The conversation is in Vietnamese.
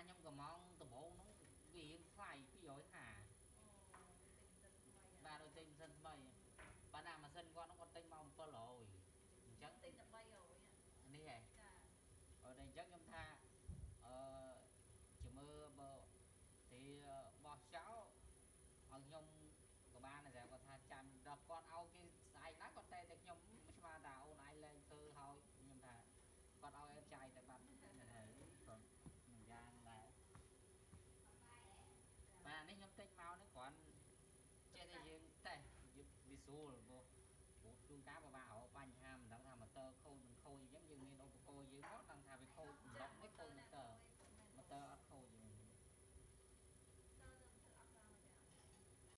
ខ្ញុំកំងដំបងហ្នឹងវារៀងថ្លៃ250 អូទិញទឹកថ្មី បាទដូចទិញម៉ាស៊ីនថ្មីប៉ុន្តែម៉ាស៊ីនគាត់ហ្នឹងគាត់ទិញមក700អញ្ចឹង ទិញតែ300ហ៎ នេះហ៎ ចា អឺតែអញ្ចឹងខ្ញុំ số là vô bốn tương cá và ba hậu ba hai